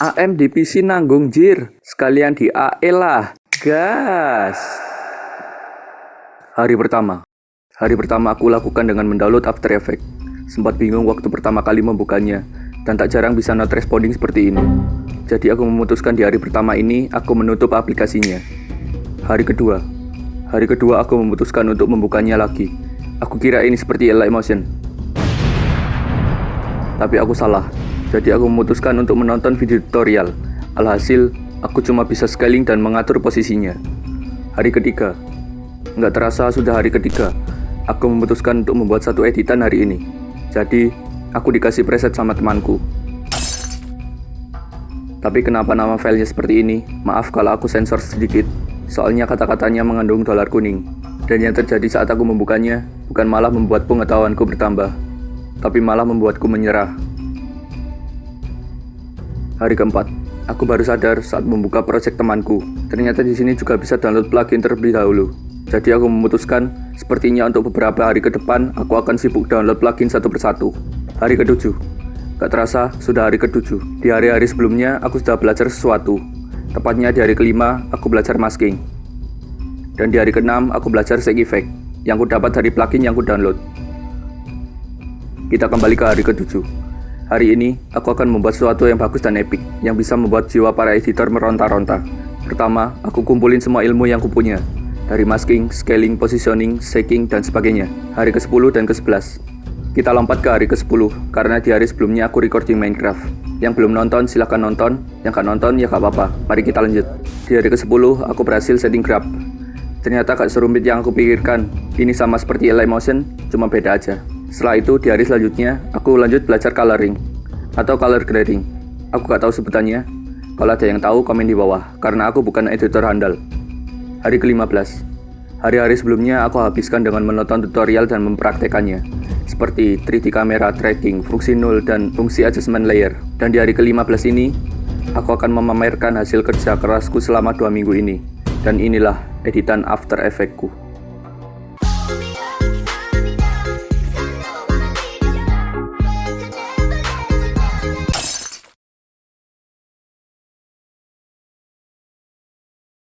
AM di PC nanggung jir. Sekalian di AE lah. Gas. Hari pertama. Hari pertama aku lakukan dengan mendownload After Effects. Sempat bingung waktu pertama kali membukanya, dan tak jarang bisa not responding seperti ini. Jadi aku memutuskan di hari pertama ini, aku menutup aplikasinya. Hari kedua. Hari kedua aku memutuskan untuk membukanya lagi. Aku kira ini seperti Light Motion. Tapi aku salah. Jadi aku memutuskan untuk menonton video tutorial. Alhasil, aku cuma bisa scaling dan mengatur posisinya. Hari ketiga. Nggak terasa sudah hari ketiga. Aku memutuskan untuk membuat satu editan hari ini. Jadi, aku dikasih preset sama temanku. Tapi kenapa nama filenya seperti ini? Maaf kalau aku sensor sedikit. Soalnya kata-katanya mengandung dolar kuning. Dan yang terjadi saat aku membukanya, bukan malah membuat pengetahuanku bertambah, tapi malah membuatku menyerah. Hari keempat, aku baru sadar saat membuka proyek temanku. Ternyata di sini juga bisa download plugin terlebih dahulu. Jadi aku memutuskan, sepertinya untuk beberapa hari ke depan, aku akan sibuk download plugin satu persatu. Hari ketujuh, gak terasa sudah hari ketujuh. Di hari-hari sebelumnya, aku sudah belajar sesuatu. Tepatnya di hari kelima, aku belajar masking. Dan di hari keenam, aku belajar shake effect, yang ku dapat dari plugin yang ku download. Kita kembali ke hari ketujuh. Hari ini, aku akan membuat sesuatu yang bagus dan epic, yang bisa membuat jiwa para editor meronta-ronta. Pertama, aku kumpulin semua ilmu yang kupunya, dari masking, scaling, positioning, shaking, dan sebagainya. Hari ke-10 dan ke-11. Kita lompat ke hari ke-10, karena di hari sebelumnya aku recording Minecraft. Yang belum nonton, silahkan nonton. Yang gak nonton, ya gak apa-apa. Mari kita lanjut. Di hari ke-10, aku berhasil setting grab. Ternyata gak serumit yang aku pikirkan. Ini sama seperti Light Motion, cuma beda aja. Setelah itu, di hari selanjutnya, aku lanjut belajar coloring atau color grading. Aku gak tahu sebutannya. Kalau ada yang tahu, komen di bawah, karena aku bukan editor handal. Hari ke-15. Hari-hari sebelumnya aku habiskan dengan menonton tutorial dan mempraktekannya, seperti 3D camera tracking, fungsi null, dan fungsi adjustment layer. Dan di hari ke-15 ini, aku akan memamerkan hasil kerja kerasku selama dua minggu ini. Dan inilah editan After Effects-ku.